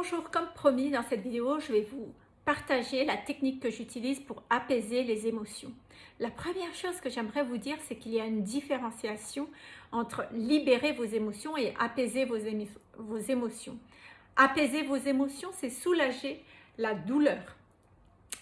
Bonjour, comme promis dans cette vidéo, je vais vous partager la technique que j'utilise pour apaiser les émotions. La première chose que j'aimerais vous dire, c'est qu'il y a une différenciation entre libérer vos émotions et apaiser vos, émotions. Apaiser vos émotions, c'est soulager la douleur,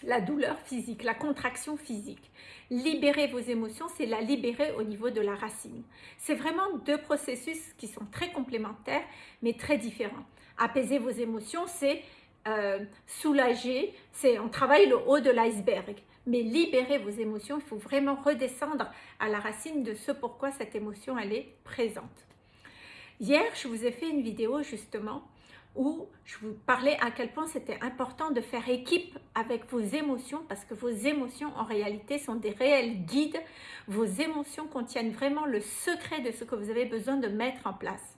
la douleur physique, la contraction physique. Libérer vos émotions, c'est la libérer au niveau de la racine. C'est vraiment deux processus qui sont très complémentaires, mais très différents apaiser vos émotions, c'est euh, soulager, c'est on travaille le haut de l'iceberg. Mais libérer vos émotions, il faut vraiment redescendre à la racine de ce pourquoi cette émotion elle est présente. Hier, je vous ai fait une vidéo justement où je vous parlais à quel point c'était important de faire équipe avec vos émotions parce que vos émotions en réalité sont des réels guides. Vos émotions contiennent vraiment le secret de ce que vous avez besoin de mettre en place.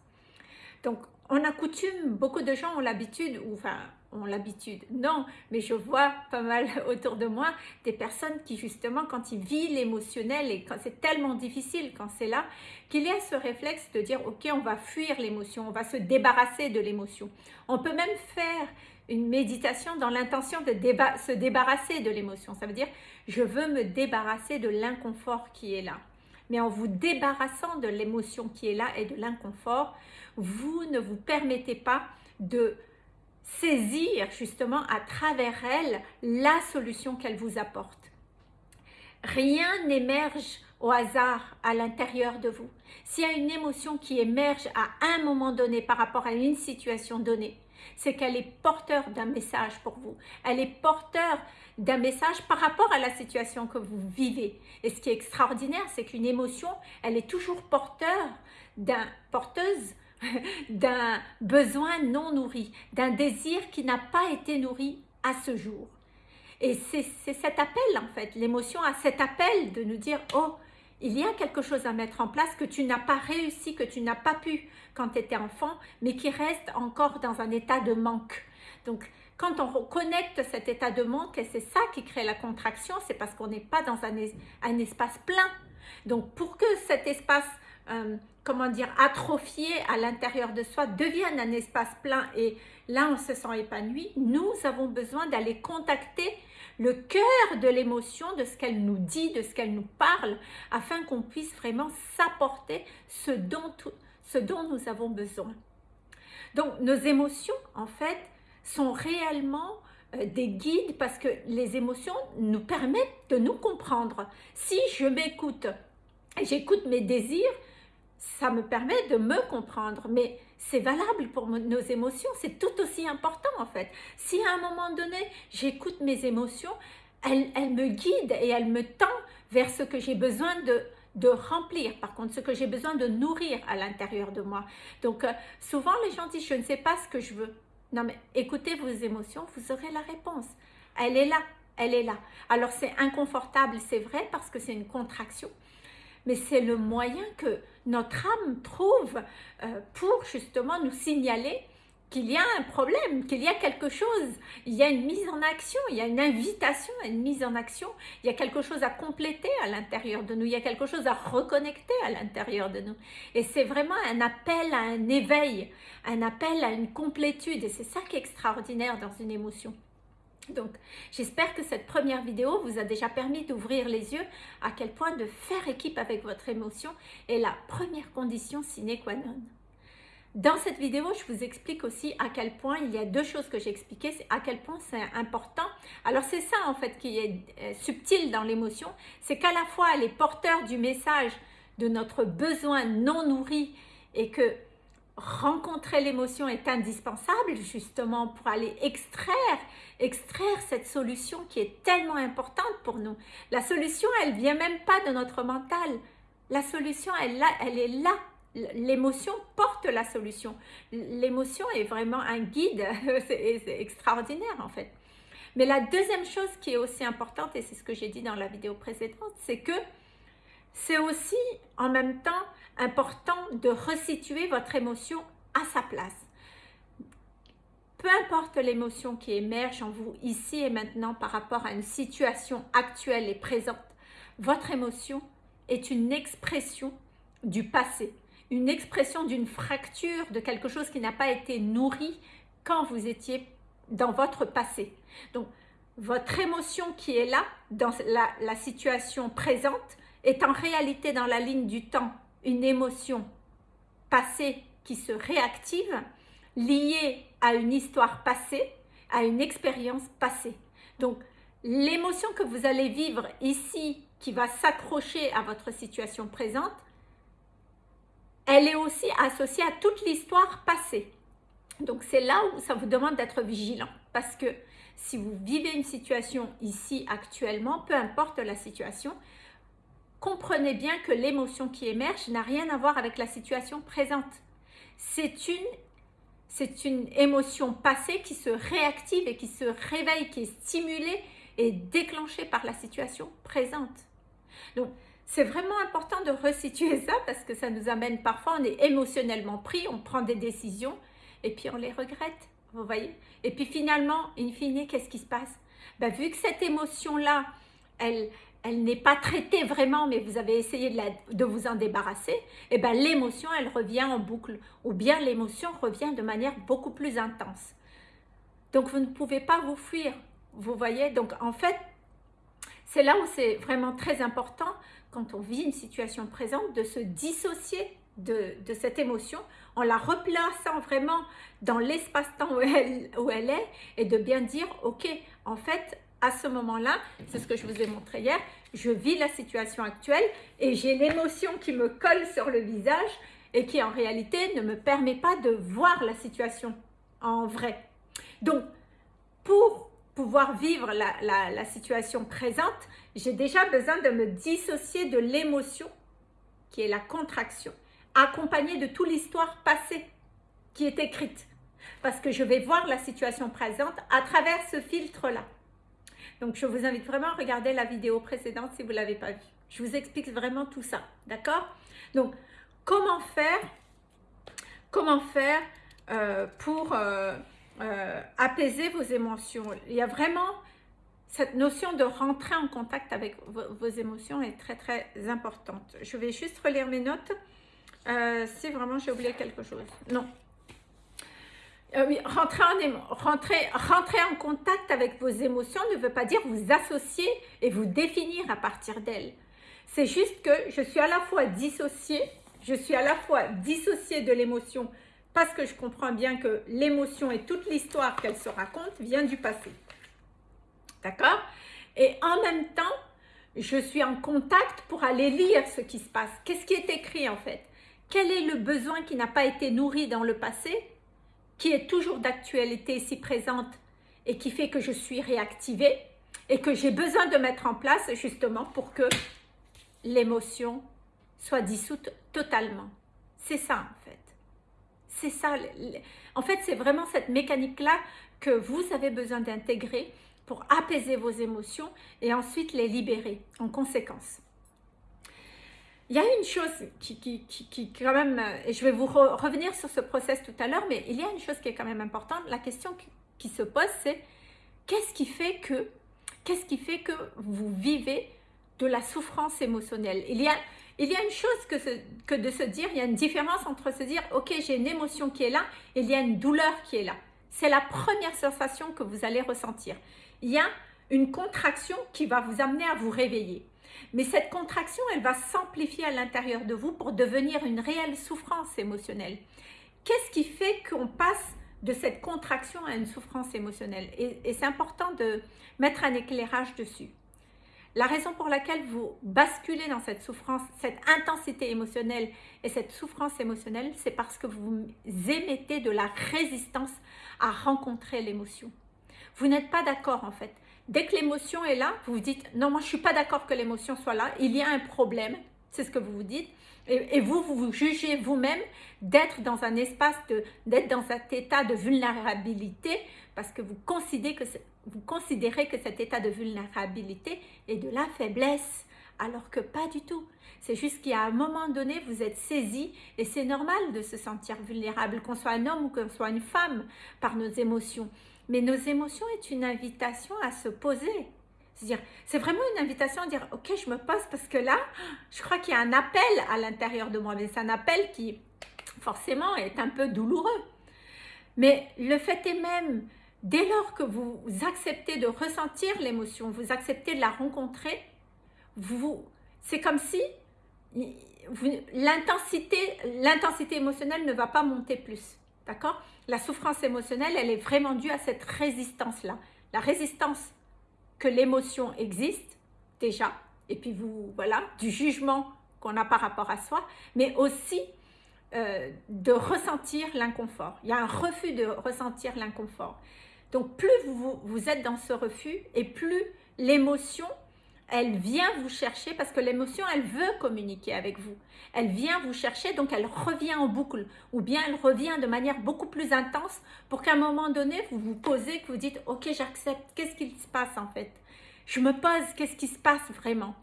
Donc, on a coutume, beaucoup de gens ont l'habitude, ou enfin, ont l'habitude, non, mais je vois pas mal autour de moi des personnes qui justement, quand ils vivent l'émotionnel et quand c'est tellement difficile quand c'est là, qu'il y a ce réflexe de dire, ok, on va fuir l'émotion, on va se débarrasser de l'émotion. On peut même faire une méditation dans l'intention de se débarrasser de l'émotion. Ça veut dire, je veux me débarrasser de l'inconfort qui est là. Mais en vous débarrassant de l'émotion qui est là et de l'inconfort, vous ne vous permettez pas de saisir justement à travers elle la solution qu'elle vous apporte. Rien n'émerge au hasard à l'intérieur de vous. S'il y a une émotion qui émerge à un moment donné par rapport à une situation donnée, c'est qu'elle est porteur d'un message pour vous. Elle est porteur d'un message par rapport à la situation que vous vivez. Et ce qui est extraordinaire, c'est qu'une émotion, elle est toujours porteur d'un porteuse d'un besoin non nourri, d'un désir qui n'a pas été nourri à ce jour. Et c'est cet appel en fait, l'émotion a cet appel de nous dire « Oh, il y a quelque chose à mettre en place que tu n'as pas réussi, que tu n'as pas pu quand tu étais enfant, mais qui reste encore dans un état de manque. » Donc, quand on reconnecte cet état de manque, et c'est ça qui crée la contraction, c'est parce qu'on n'est pas dans un, espace plein. Donc, pour que cet espace euh, comment dire, atrophié à l'intérieur de soi devienne un espace plein et là on se sent épanoui, nous avons besoin d'aller contacter le cœur de l'émotion, de ce qu'elle nous dit, de ce qu'elle nous parle, afin qu'on puisse vraiment s'apporter ce dont, ce dont nous avons besoin. Donc nos émotions, en fait, sont réellement euh, des guides parce que les émotions nous permettent de nous comprendre. Si je m'écoute, j'écoute mes désirs, ça me permet de me comprendre, mais c'est valable pour nos émotions, c'est tout aussi important en fait. Si à un moment donné, j'écoute mes émotions, elles, me guident et elles me tendent vers ce que j'ai besoin de, de remplir, par contre, ce que j'ai besoin de nourrir à l'intérieur de moi. Donc, euh, souvent, les gens disent, je ne sais pas ce que je veux. Non, mais écoutez vos émotions, vous aurez la réponse. Elle est là, elle est là. Alors, c'est inconfortable, c'est vrai, parce que c'est une contraction mais c'est le moyen que notre âme trouve euh, pour justement nous signaler qu'il y a un problème, qu'il y a quelque chose, il y a une mise en action, il y a une invitation à une mise en action, il y a quelque chose à compléter à l'intérieur de nous, il y a quelque chose à reconnecter à l'intérieur de nous. Et c'est vraiment un appel à un éveil, un appel à une complétude, et c'est ça qui est extraordinaire dans une émotion. Donc, j'espère que cette première vidéo vous a déjà permis d'ouvrir les yeux à quel point de faire équipe avec votre émotion est la première condition sine qua non. Dans cette vidéo, je vous explique aussi à quel point, il y a deux choses que j'ai expliquées, à quel point c'est important. Alors c'est ça en fait qui est euh, subtil dans l'émotion, c'est qu'à la fois elle est porteur du message de notre besoin non nourri et que rencontrer l'émotion est indispensable justement pour aller extraire, extraire cette solution qui est tellement importante pour nous. La solution, elle vient même pas de notre mental. La solution, elle, elle est là. L'émotion porte la solution. L'émotion est vraiment un guide. C'est extraordinaire en fait. Mais la deuxième chose qui est aussi importante, et c'est ce que j'ai dit dans la vidéo précédente, c'est que c'est aussi en même temps important de resituer votre émotion à sa place. Peu importe l'émotion qui émerge en vous ici et maintenant par rapport à une situation actuelle et présente, votre émotion est une expression du passé, une expression d'une fracture, de quelque chose qui n'a pas été nourri quand vous étiez dans votre passé. Donc, votre émotion qui est là, dans la, situation présente, est en réalité dans la ligne du temps une émotion passée qui se réactive, liée à une histoire passée, à une expérience passée. Donc, l'émotion que vous allez vivre ici, qui va s'accrocher à votre situation présente, elle est aussi associée à toute l'histoire passée. Donc, c'est là où ça vous demande d'être vigilant. Parce que si vous vivez une situation ici actuellement, peu importe la situation, comprenez bien que l'émotion qui émerge n'a rien à voir avec la situation présente. C'est une c'est une émotion passée qui se réactive et qui se réveille, qui est stimulée et déclenchée par la situation présente. Donc, c'est vraiment important de resituer ça parce que ça nous amène parfois, on est émotionnellement pris, on prend des décisions et puis on les regrette, vous voyez Et puis finalement, in fine, qu'est-ce qui se passe? Ben, Vu que cette émotion-là, elle, elle n'est pas traitée vraiment, mais vous avez essayé de, vous en débarrasser, et eh ben l'émotion, elle revient en boucle, ou bien l'émotion revient de manière beaucoup plus intense. Donc, vous ne pouvez pas vous fuir, vous voyez? Donc, en fait, c'est là où c'est vraiment très important, quand on vit une situation présente, de se dissocier de, cette émotion en la replaçant vraiment dans l'espace-temps où où elle est et de bien dire, ok, en fait, à ce moment-là, c'est ce que je vous ai montré hier, je vis la situation actuelle et j'ai l'émotion qui me colle sur le visage et qui en réalité ne me permet pas de voir la situation en vrai. Donc, pour pouvoir vivre la, situation présente, j'ai déjà besoin de me dissocier de l'émotion qui est la contraction, accompagnée de toute l'histoire passée qui est écrite. Parce que je vais voir la situation présente à travers ce filtre-là. Donc, je vous invite vraiment à regarder la vidéo précédente si vous ne l'avez pas vue. Je vous explique vraiment tout ça, d'accord? Donc, comment faire, comment faire euh, pour euh, euh, apaiser vos émotions? Il y a vraiment cette notion de rentrer en contact avec vos, vos émotions est très, très importante. Je vais juste relire mes notes. si vraiment j'ai oublié quelque chose. Non, euh, rentrer en contact avec vos émotions ne veut pas dire vous associer et vous définir à partir d'elles. C'est juste que je suis à la fois dissociée, je suis à la fois dissociée de l'émotion parce que je comprends bien que l'émotion et toute l'histoire qu'elle se raconte vient du passé. D'accord? Et en même temps, je suis en contact pour aller lire ce qui se passe. Qu'est-ce qui est écrit en fait? Quel est le besoin qui n'a pas été nourri dans le passé? Qui est toujours d'actualité ici présente et qui fait que je suis réactivée et que j'ai besoin de mettre en place justement pour que l'émotion soit dissoute totalement. C'est ça en fait. C'est ça. En fait, c'est vraiment cette mécanique-là que vous avez besoin d'intégrer pour apaiser vos émotions et ensuite les libérer en conséquence. Il y a une chose qui, qui, qui, quand même, et je vais vous revenir sur ce process tout à l'heure, mais il y a une chose qui est quand même importante. La question qui, se pose, c'est qu'est-ce qui fait que, qu'est-ce qui fait que vous vivez de la souffrance émotionnelle? Il y a, il y a une chose que, que de se dire, il y a une différence entre se dire, ok, j'ai une émotion qui est là, et il y a une douleur qui est là. C'est la première sensation que vous allez ressentir. Il y a une contraction qui va vous amener à vous réveiller. Mais cette contraction, elle va s'amplifier à l'intérieur de vous pour devenir une réelle souffrance émotionnelle. Qu'est-ce qui fait qu'on passe de cette contraction à une souffrance émotionnelle? Et, c'est important de mettre un éclairage dessus. La raison pour laquelle vous basculez dans cette souffrance, cette intensité émotionnelle et cette souffrance émotionnelle, c'est parce que vous émettez de la résistance à rencontrer l'émotion. Vous n'êtes pas d'accord en fait. Dès que l'émotion est là, vous vous dites « Non, moi, je ne suis pas d'accord que l'émotion soit là. Il y a un problème. » C'est ce que vous vous dites. Et, vous, vous jugez vous-même d'être dans un espace, d'être dans cet état de vulnérabilité parce que vous considérez, que vous considérez que cet état de vulnérabilité est de la faiblesse. Alors que pas du tout. C'est juste qu'à un moment donné, vous êtes saisi et c'est normal de se sentir vulnérable, qu'on soit un homme ou qu'on soit une femme, par nos émotions. Mais nos émotions est une invitation à se poser. C'est vraiment une invitation à dire, ok, je me pose parce que là, je crois qu'il y a un appel à l'intérieur de moi. Mais c'est un appel qui, forcément, est un peu douloureux. Mais le fait est même, dès lors que vous acceptez de ressentir l'émotion, vous acceptez de la rencontrer, c'est comme si l'intensité émotionnelle ne va pas monter plus. D'accord? La souffrance émotionnelle, elle est vraiment due à cette résistance-là. La résistance que l'émotion existe, déjà, et puis vous, voilà, du jugement qu'on a par rapport à soi, mais aussi euh, de ressentir l'inconfort. Il y a un refus de ressentir l'inconfort. Donc plus vous, vous êtes dans ce refus et plus l'émotion elle vient vous chercher parce que l'émotion, elle veut communiquer avec vous. Elle vient vous chercher, donc elle revient en boucle. Ou bien elle revient de manière beaucoup plus intense pour qu'à un moment donné, vous vous posez, que vous dites « Ok, j'accepte. Qu'est-ce qui se passe en fait ?» Je me pose, qu'est-ce qui se passe vraiment?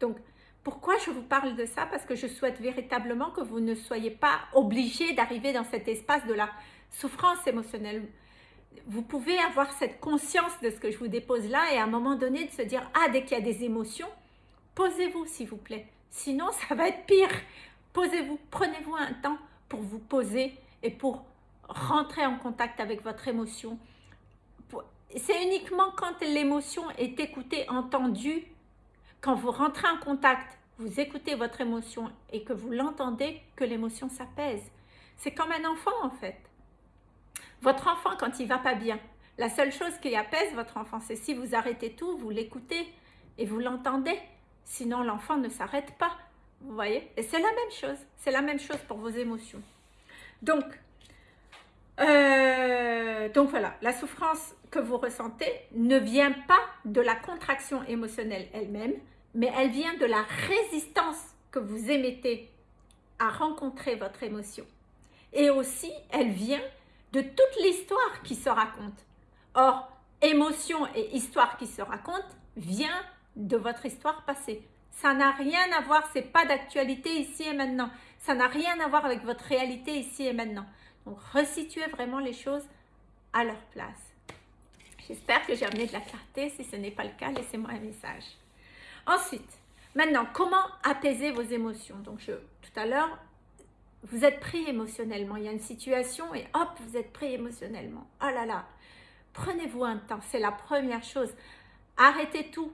Donc, pourquoi je vous parle de ça? Parce que je souhaite véritablement que vous ne soyez pas obligé d'arriver dans cet espace de la souffrance émotionnelle vous pouvez avoir cette conscience de ce que je vous dépose là et à un moment donné de se dire « Ah, dès qu'il y a des émotions, posez-vous s'il vous plaît. Sinon, ça va être pire. Posez-vous, prenez-vous un temps pour vous poser et pour rentrer en contact avec votre émotion. C'est uniquement quand l'émotion est écoutée, entendue, quand vous rentrez en contact, vous écoutez votre émotion et que vous l'entendez, que l'émotion s'apaise. C'est comme un enfant en fait. Votre enfant, quand il va pas bien, la seule chose qui apaise votre enfant, c'est si vous arrêtez tout, vous l'écoutez et vous l'entendez. Sinon, l'enfant ne s'arrête pas. Vous voyez Et c'est la même chose. C'est la même chose pour vos émotions. Donc, euh, donc voilà, la souffrance que vous ressentez ne vient pas de la contraction émotionnelle elle-même, mais elle vient de la résistance que vous émettez à rencontrer votre émotion. Et aussi, elle vient de toute l'histoire qui se raconte. Or, émotion et histoire qui se raconte vient de votre histoire passée. Ça n'a rien à voir, c'est pas d'actualité ici et maintenant. Ça n'a rien à voir avec votre réalité ici et maintenant. Donc, resituez vraiment les choses à leur place. J'espère que j'ai amené de la clarté. Si ce n'est pas le cas, laissez-moi un message. Ensuite, maintenant, comment apaiser vos émotions? Donc, je, tout à l'heure, vous êtes pris émotionnellement. Il y a une situation et hop, vous êtes pris émotionnellement. Oh là là, prenez-vous un temps, c'est la première chose. Arrêtez tout.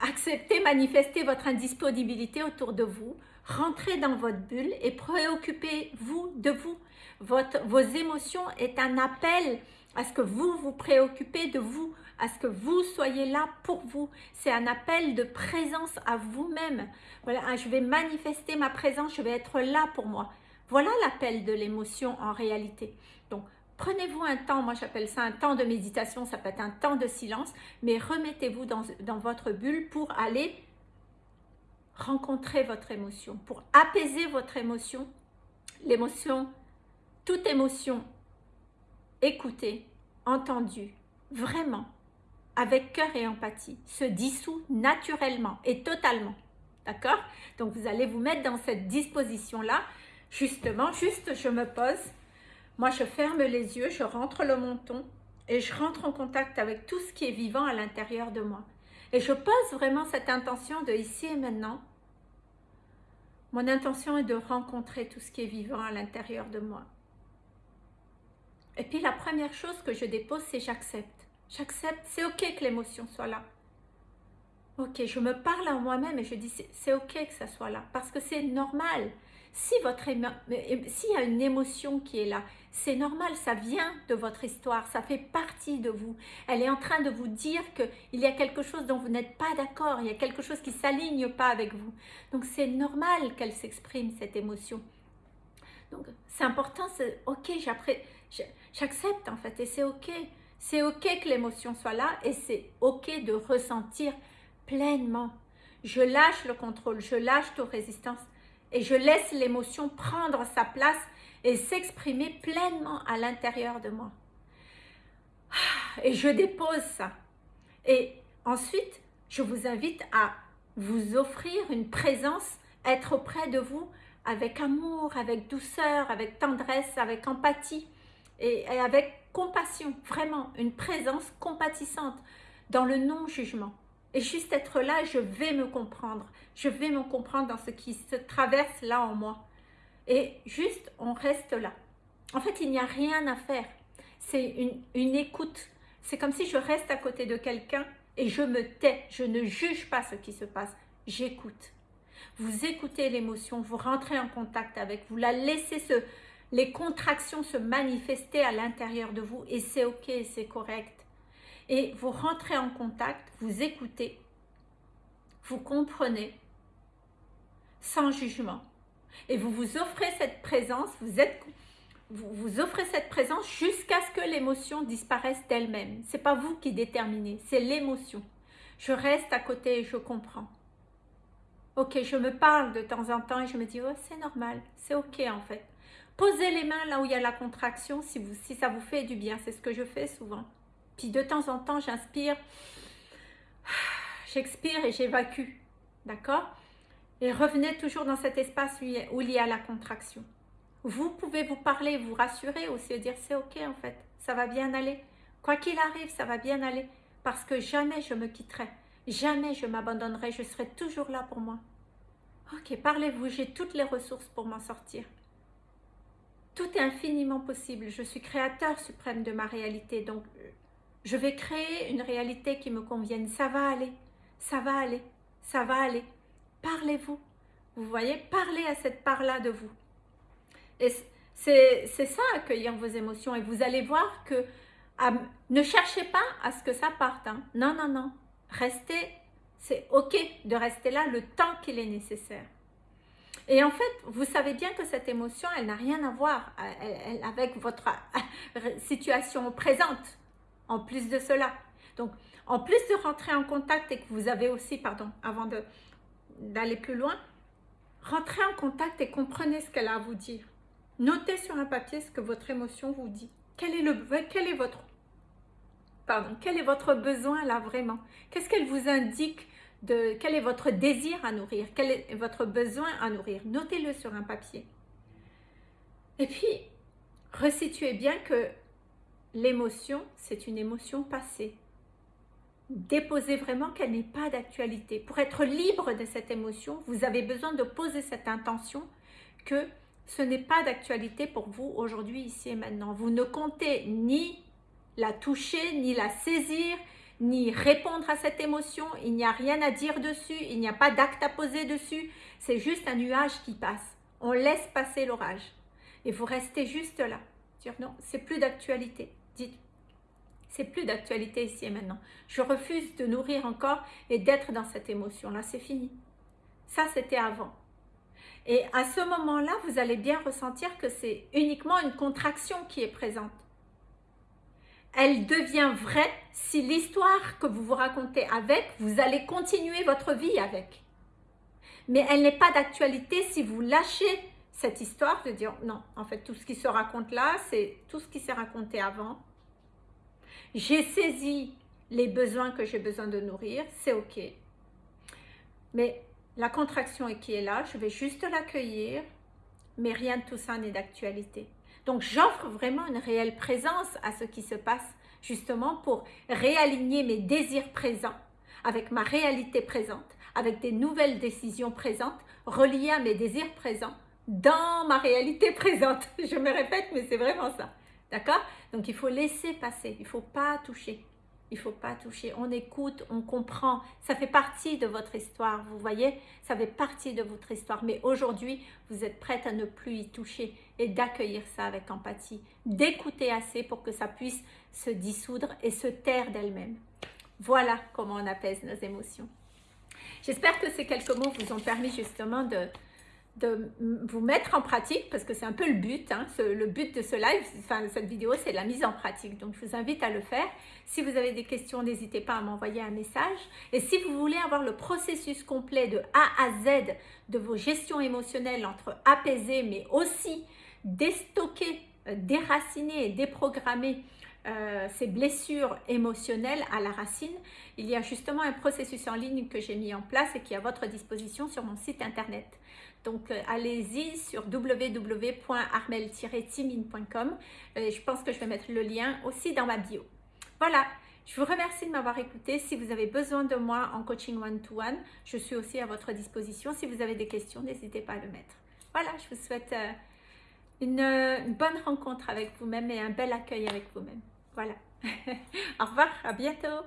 Acceptez, manifestez votre indisponibilité autour de vous. Rentrez dans votre bulle et préoccupez-vous de vous. Vos émotions est un appel à ce que vous vous préoccupez de vous, à ce que vous soyez là pour vous. C'est un appel de présence à vous-même. Voilà, hein, je vais manifester ma présence, je vais être là pour moi. Voilà l'appel de l'émotion en réalité. Donc, prenez-vous un temps, moi j'appelle ça un temps de méditation, ça peut être un temps de silence, mais remettez-vous dans, dans votre bulle pour aller rencontrer votre émotion, pour apaiser votre émotion. L'émotion, toute émotion écoutée, entendue, vraiment, avec cœur et empathie, se dissout naturellement et totalement. D'accord? Donc, vous allez vous mettre dans cette disposition-là. Justement, juste je me pose. Moi, je ferme les yeux, je rentre le menton et je rentre en contact avec tout ce qui est vivant à l'intérieur de moi. Et je pose vraiment cette intention de ici et maintenant. Mon intention est de rencontrer tout ce qui est vivant à l'intérieur de moi. Et puis la première chose que je dépose, c'est j'accepte. J'accepte, c'est ok que l'émotion soit là. Ok, je me parle à moi-même et je dis c'est ok que ça soit là parce que c'est normal. Si votre s'il y a une émotion qui est là, c'est normal, ça vient de votre histoire, ça fait partie de vous. Elle est en train de vous dire qu'il y a quelque chose dont vous n'êtes pas d'accord, il y a quelque chose qui ne s'aligne pas avec vous. Donc c'est normal qu'elle s'exprime, cette émotion. Donc c'est important, c'est ok, j'accepte en fait et c'est ok. C'est ok que l'émotion soit là et c'est ok de ressentir pleinement. Je lâche le contrôle, je lâche toute résistance et je laisse l'émotion prendre sa place et s'exprimer pleinement à l'intérieur de moi. Ah, et je dépose ça. Et ensuite, je vous invite à vous offrir une présence, être auprès de vous avec amour, avec douceur, avec tendresse, avec empathie et, avec compassion, vraiment une présence compatissante dans le non-jugement. Et juste être là, je vais me comprendre. Je vais me comprendre dans ce qui se traverse là en moi. Et juste, on reste là. En fait, il n'y a rien à faire. C'est une écoute. C'est comme si je reste à côté de quelqu'un et je me tais. Je ne juge pas ce qui se passe. J'écoute. Vous écoutez l'émotion, vous rentrez en contact avec, vous la laissez se, les contractions se manifester à l'intérieur de vous et c'est ok, c'est correct. Et vous rentrez en contact, vous écoutez, vous comprenez sans jugement. Et vous vous offrez cette présence, vous, êtes, vous, vous offrez cette présence jusqu'à ce que l'émotion disparaisse d'elle-même. Ce n'est pas vous qui déterminez, c'est l'émotion. Je reste à côté et je comprends. Ok, je me parle de temps en temps et je me dis, oh, c'est normal, c'est ok en fait. Posez les mains là où il y a la contraction si, si ça vous fait du bien. C'est ce que je fais souvent. Puis de temps en temps, j'inspire, j'expire et j'évacue. D'accord? Et revenez toujours dans cet espace où il y a la contraction. Vous pouvez vous parler, vous rassurer aussi et dire c'est ok en fait, ça va bien aller. Quoi qu'il arrive, ça va bien aller. Parce que jamais je me quitterai. Jamais je m'abandonnerai. Je serai toujours là pour moi. Ok, parlez-vous. J'ai toutes les ressources pour m'en sortir. Tout est infiniment possible. Je suis créateur suprême de ma réalité. Donc, je vais créer une réalité qui me convienne. Ça va aller. Ça va aller. Ça va aller. Parlez-vous. Vous voyez Parlez à cette part-là de vous. Et c'est ça, accueillir vos émotions. Et vous allez voir que ne cherchez pas à ce que ça parte. Hein. Non, non, non. Restez. C'est OK de rester là le temps qu'il est nécessaire. Et en fait, vous savez bien que cette émotion, elle n'a rien à voir avec votre situation présente, en plus de cela. Donc, en plus de rentrer en contact et que vous avez aussi, pardon, avant d'aller plus loin, rentrez en contact et comprenez ce qu'elle a à vous dire. Notez sur un papier ce que votre émotion vous dit. Quel est, le, quel est votre pardon, quel est votre besoin là vraiment? Qu'est-ce qu'elle vous indique de quel est votre désir à nourrir, quel est votre besoin à nourrir? Notez-le sur un papier. Et puis, resituez bien que l'émotion, c'est une émotion passée. Déposez vraiment qu'elle n'est pas d'actualité. Pour être libre de cette émotion, vous avez besoin de poser cette intention que ce n'est pas d'actualité pour vous aujourd'hui, ici et maintenant. Vous ne comptez ni la toucher, ni la saisir, ni répondre à cette émotion, il n'y a rien à dire dessus, il n'y a pas d'acte à poser dessus, c'est juste un nuage qui passe. On laisse passer l'orage et vous restez juste là. Dire non, c'est plus d'actualité. Dites, c'est plus d'actualité ici et maintenant. Je refuse de nourrir encore et d'être dans cette émotion-là, c'est fini. Ça, c'était avant. Et à ce moment-là, vous allez bien ressentir que c'est uniquement une contraction qui est présente elle devient vraie si l'histoire que vous vous racontez avec, vous allez continuer votre vie avec. Mais elle n'est pas d'actualité si vous lâchez cette histoire de dire non, en fait, tout ce qui se raconte là, c'est tout ce qui s'est raconté avant. J'ai saisi les besoins que j'ai besoin de nourrir, c'est ok. Mais la contraction qui est là, je vais juste l'accueillir, mais rien de tout ça n'est d'actualité. Donc, j'offre vraiment une réelle présence à ce qui se passe, justement pour réaligner mes désirs présents avec ma réalité présente, avec des nouvelles décisions présentes, reliées à mes désirs présents, dans ma réalité présente. Je me répète, mais c'est vraiment ça. D'accord? Donc, il faut laisser passer, il ne faut pas toucher il faut pas toucher. On écoute, on comprend. Ça fait partie de votre histoire, vous voyez? Ça fait partie de votre histoire. Mais aujourd'hui, vous êtes prête à ne plus y toucher et d'accueillir ça avec empathie. D'écouter assez pour que ça puisse se dissoudre et se taire d'elle-même. Voilà comment on apaise nos émotions. J'espère que ces quelques mots vous ont permis justement de, de vous mettre en pratique, parce que c'est un peu le but, hein, le but de ce live, enfin cette vidéo, c'est la mise en pratique. Donc, je vous invite à le faire. Si vous avez des questions, n'hésitez pas à m'envoyer un message. Et si vous voulez avoir le processus complet de A à Z de vos gestions émotionnelles entre apaiser, mais aussi déstocker, euh, déraciner et déprogrammer euh, ces blessures émotionnelles à la racine, il y a justement un processus en ligne que j'ai mis en place et qui est à votre disposition sur mon site internet. Donc, euh, allez-y sur www.armel-timine.com. Euh, je pense que je vais mettre le lien aussi dans ma bio. Voilà, je vous remercie de m'avoir écouté. Si vous avez besoin de moi en coaching one-to-one, je suis aussi à votre disposition. Si vous avez des questions, n'hésitez pas à le mettre. Voilà, je vous souhaite une, une bonne rencontre avec vous-même et un bel accueil avec vous-même. Voilà. Au revoir, à bientôt.